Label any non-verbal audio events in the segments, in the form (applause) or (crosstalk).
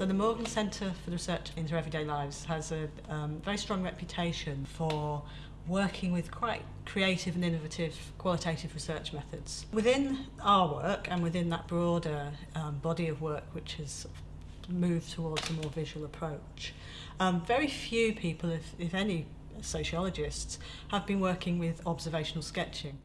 So the Morgan Centre for the Research into Everyday Lives has a um, very strong reputation for working with quite creative and innovative qualitative research methods. Within our work and within that broader um, body of work which has moved towards a more visual approach, um, very few people, if, if any, sociologists have been working with observational sketching.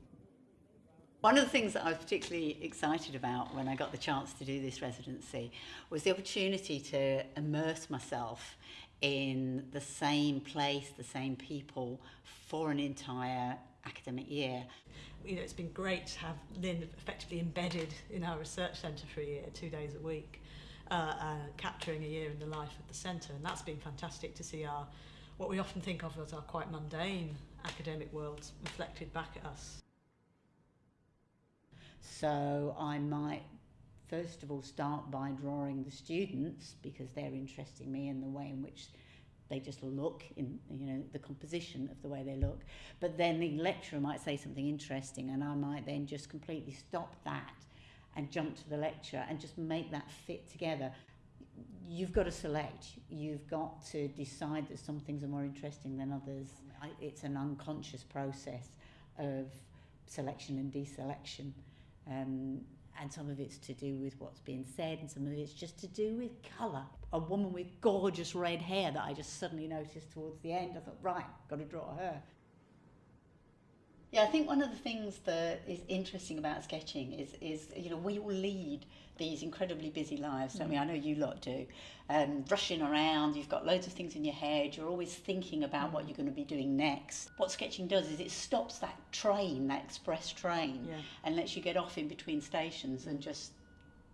One of the things that I was particularly excited about when I got the chance to do this residency was the opportunity to immerse myself in the same place, the same people for an entire academic year. You know, it's been great to have Lynn effectively embedded in our research centre for a year, two days a week, uh, uh, capturing a year in the life of the centre, and that's been fantastic to see our what we often think of as our quite mundane academic worlds reflected back at us. So I might first of all start by drawing the students because they're interesting me in the way in which they just look in you know the composition of the way they look. But then the lecturer might say something interesting and I might then just completely stop that and jump to the lecture and just make that fit together. You've got to select. You've got to decide that some things are more interesting than others. It's an unconscious process of selection and deselection um, and some of it's to do with what's being said and some of it's just to do with colour. A woman with gorgeous red hair that I just suddenly noticed towards the end, I thought, right, got to draw her. Yeah, I think one of the things that is interesting about sketching is, is you know, we all lead these incredibly busy lives, don't mm. we? I know you lot do. Um, rushing around, you've got loads of things in your head, you're always thinking about mm. what you're going to be doing next. What sketching does is it stops that train, that express train, yeah. and lets you get off in between stations and just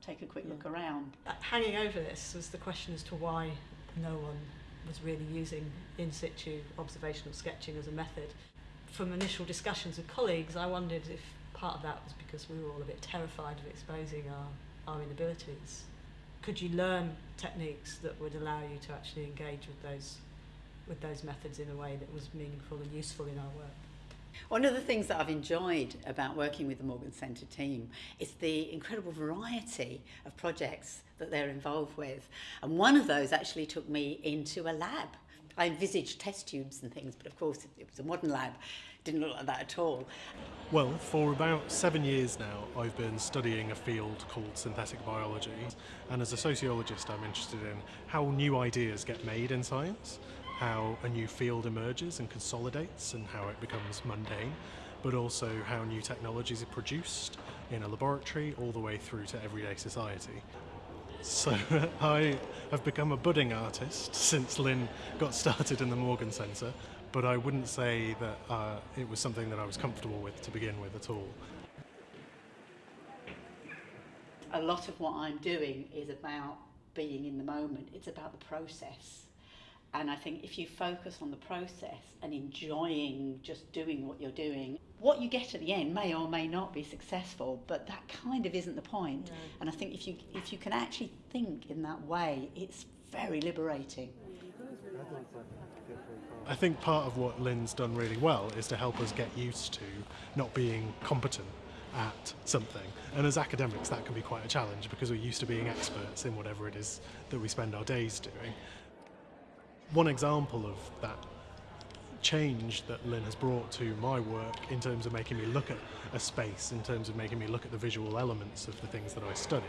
take a quick yeah. look around. Uh, hanging over this was the question as to why no one was really using in situ observational sketching as a method from initial discussions with colleagues, I wondered if part of that was because we were all a bit terrified of exposing our, our inabilities. Could you learn techniques that would allow you to actually engage with those, with those methods in a way that was meaningful and useful in our work? One of the things that I've enjoyed about working with the Morgan Centre team is the incredible variety of projects that they're involved with. And one of those actually took me into a lab I envisaged test tubes and things, but of course it was a modern lab. Didn't look like that at all. Well, for about seven years now, I've been studying a field called synthetic biology. And as a sociologist, I'm interested in how new ideas get made in science, how a new field emerges and consolidates, and how it becomes mundane, but also how new technologies are produced in a laboratory all the way through to everyday society. So (laughs) I have become a budding artist since Lynn got started in the Morgan Centre, but I wouldn't say that uh, it was something that I was comfortable with to begin with at all. A lot of what I'm doing is about being in the moment. It's about the process. And I think if you focus on the process and enjoying just doing what you're doing, what you get at the end may or may not be successful, but that kind of isn't the point. No. And I think if you if you can actually think in that way, it's very liberating. I think part of what Lynn's done really well is to help us get used to not being competent at something. And as academics, that can be quite a challenge because we're used to being experts in whatever it is that we spend our days doing one example of that change that Lynn has brought to my work in terms of making me look at a space, in terms of making me look at the visual elements of the things that I study,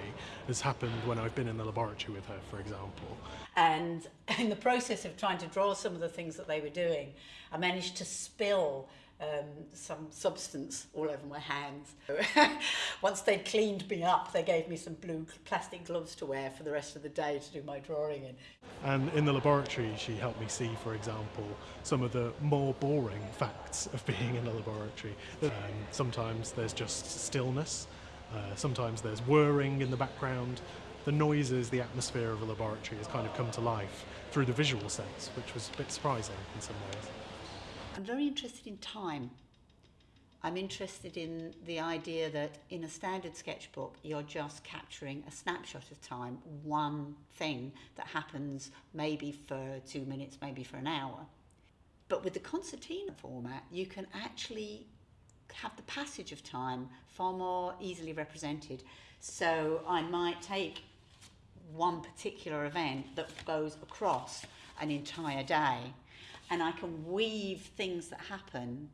has happened when I've been in the laboratory with her, for example. And in the process of trying to draw some of the things that they were doing, I managed to spill um, some substance all over my hands. (laughs) Once they'd cleaned me up, they gave me some blue plastic gloves to wear for the rest of the day to do my drawing in. And in the laboratory, she helped me see, for example, some of the more boring facts of being in a laboratory. Um, sometimes there's just stillness, uh, sometimes there's whirring in the background. The noises, the atmosphere of a laboratory has kind of come to life through the visual sense, which was a bit surprising in some ways. I'm very interested in time. I'm interested in the idea that in a standard sketchbook, you're just capturing a snapshot of time, one thing that happens maybe for two minutes, maybe for an hour. But with the concertina format, you can actually have the passage of time far more easily represented. So I might take one particular event that goes across an entire day. And I can weave things that happen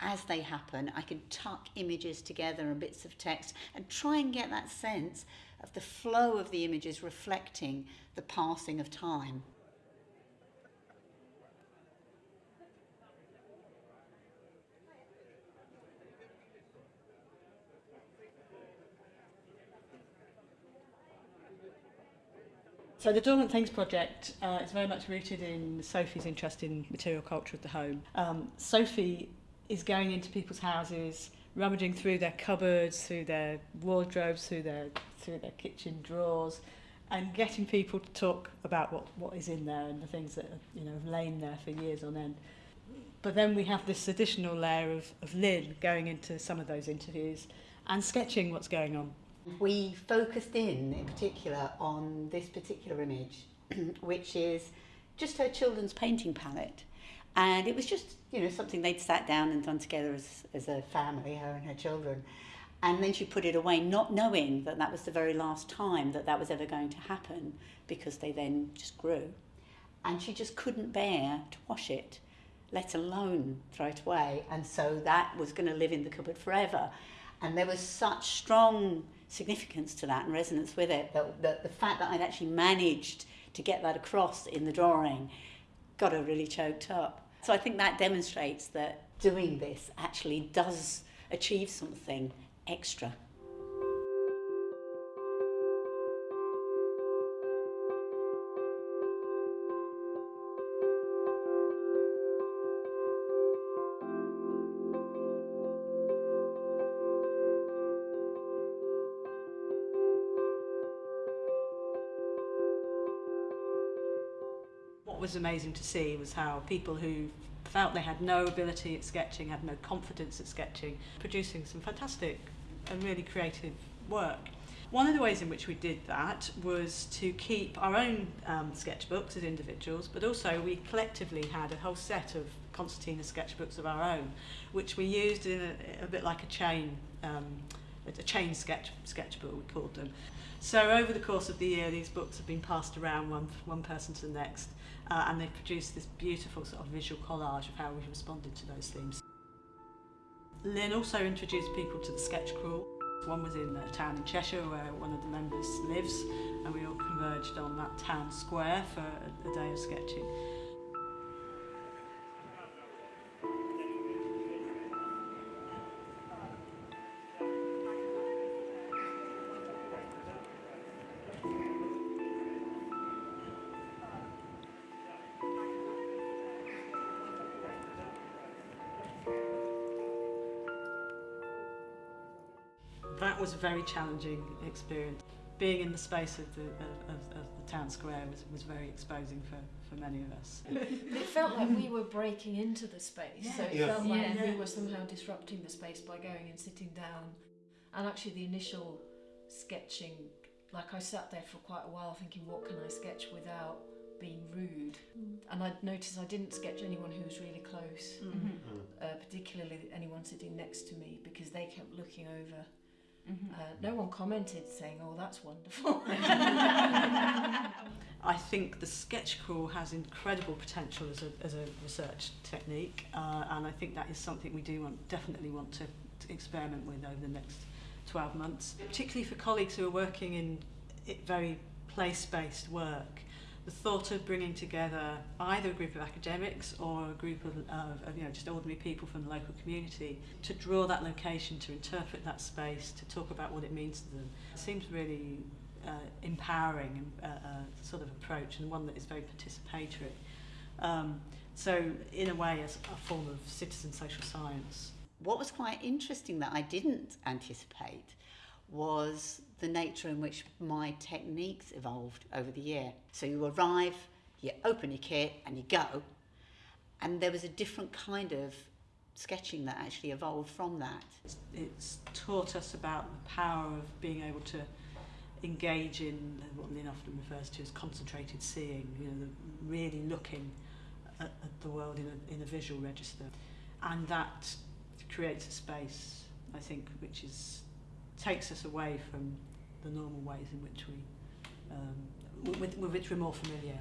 as they happen. I can tuck images together and bits of text and try and get that sense of the flow of the images reflecting the passing of time. So the Dormant Things project uh, is very much rooted in Sophie's interest in material culture of the home. Um, Sophie is going into people's houses, rummaging through their cupboards, through their wardrobes, through their through their kitchen drawers, and getting people to talk about what, what is in there and the things that you know have lain there for years on end. But then we have this additional layer of, of Lynn going into some of those interviews and sketching what's going on. We focused in, in particular, on this particular image, (clears throat) which is just her children's painting palette. And it was just, you know, something they'd sat down and done together as, as a family, her and her children. And then she put it away, not knowing that that was the very last time that that was ever going to happen, because they then just grew. And she just couldn't bear to wash it, let alone throw it away. And so that was going to live in the cupboard forever. And there was such strong significance to that and resonance with it that, that the fact that I'd actually managed to get that across in the drawing got her really choked up. So I think that demonstrates that doing this actually does achieve something extra. Was amazing to see was how people who felt they had no ability at sketching, had no confidence at sketching, producing some fantastic and really creative work. One of the ways in which we did that was to keep our own um, sketchbooks as individuals, but also we collectively had a whole set of concertina sketchbooks of our own, which we used in a, a bit like a chain, um, a chain sketch sketchbook we called them. So over the course of the year, these books have been passed around one, one person to the next, uh, and they produced this beautiful sort of visual collage of how we responded to those themes. Lynn also introduced people to the sketch crawl. One was in a town in Cheshire where one of the members lives and we all converged on that town square for a, a day of sketching. Was a very challenging experience. Being in the space of the, of, of, of the town square was, was very exposing for, for many of us. (laughs) It felt like we were breaking into the space, so it Yeah. felt like Yeah. we were somehow disrupting the space by going and sitting down. And actually, the initial sketching, like I sat there for quite a while thinking, what can I sketch without being rude? Mm. And I noticed I didn't sketch anyone who was really close, mm-hmm. Mm-hmm. uh, particularly anyone sitting next to me, because they kept looking over. Mm-hmm. Uh, no one commented saying, oh, that's wonderful. (laughs) I think the sketch crawl has incredible potential as a, as a research technique, uh, and I think that is something we do want, definitely want to, to experiment with over the next 12 months, particularly for colleagues who are working in it very place-based work. The thought of bringing together either a group of academics or a group of, of, you know just ordinary people from the local community to draw that location, to interpret that space, to talk about what it means to them, seems really uh, empowering uh, uh, sort of approach and one that is very participatory. Um, so in a way, as a form of citizen social science. What was quite interesting that I didn't anticipate was the nature in which my techniques evolved over the year. So you arrive, you open your kit and you go, and there was a different kind of sketching that actually evolved from that. It's, taught us about the power of being able to engage in what Lynn often refers to as concentrated seeing, you know, really looking at, at the world in a, in a visual register. And that creates a space, I think, which is takes us away from the normal ways in which we um, with, with which we're more familiar.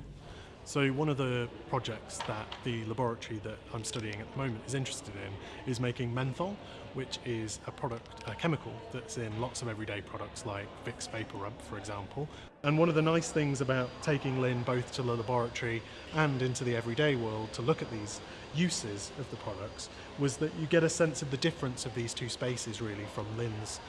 So one of the projects that the laboratory that I'm studying at the moment is interested in is making menthol, which is a product, a chemical that's in lots of everyday products like Vicks VapoRub, for example. And one of the nice things about taking Lynn both to the laboratory and into the everyday world to look at these uses of the products was that you get a sense of the difference of these two spaces really from Lynn's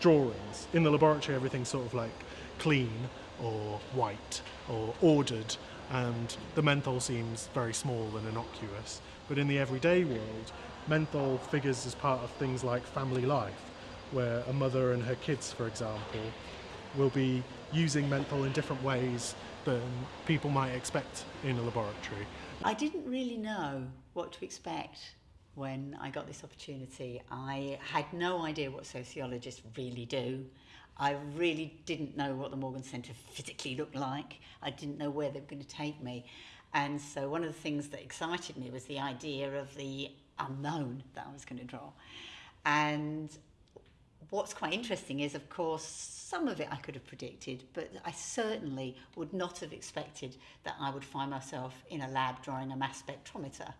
drawings. In the laboratory, everything's sort of like clean or white or ordered, and the menthol seems very small and innocuous. But in the everyday world, menthol figures as part of things like family life, where a mother and her kids, for example, will be using menthol in different ways than people might expect in a laboratory. I didn't really know what to expect when I got this opportunity. I had no idea what sociologists really do. I really didn't know what the Morgan Centre physically looked like. I didn't know where they were going to take me. And so one of the things that excited me was the idea of the unknown that I was going to draw. And what's quite interesting is, of course, some of it I could have predicted, but I certainly would not have expected that I would find myself in a lab drawing a mass spectrometer.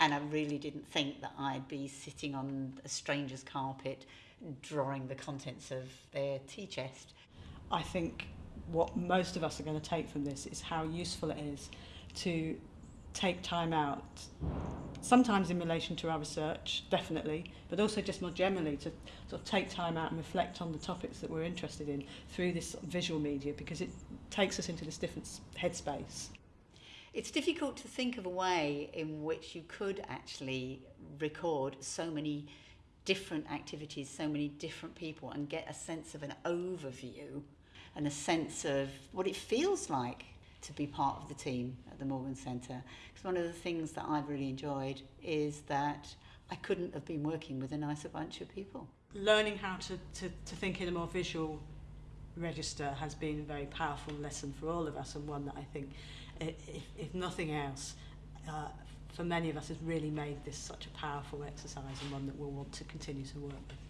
And I really didn't think that I'd be sitting on a stranger's carpet drawing the contents of their tea chest. I think what most of us are going to take from this is how useful it is to take time out, sometimes in relation to our research, definitely, but also just more generally to sort of take time out and reflect on the topics that we're interested in through this visual media because it takes us into this different headspace. It's difficult to think of a way in which you could actually record so many different activities, so many different people, and get a sense of an overview and a sense of what it feels like to be part of the team at the Morgan Centre. Because one of the things that I've really enjoyed is that I couldn't have been working with a nicer bunch of people. Learning how to, to, to think in a more visual register has been a very powerful lesson for all of us and one that I think, if, if nothing else, uh, for many of us has really made this such a powerful exercise and one that we'll want to continue to work with.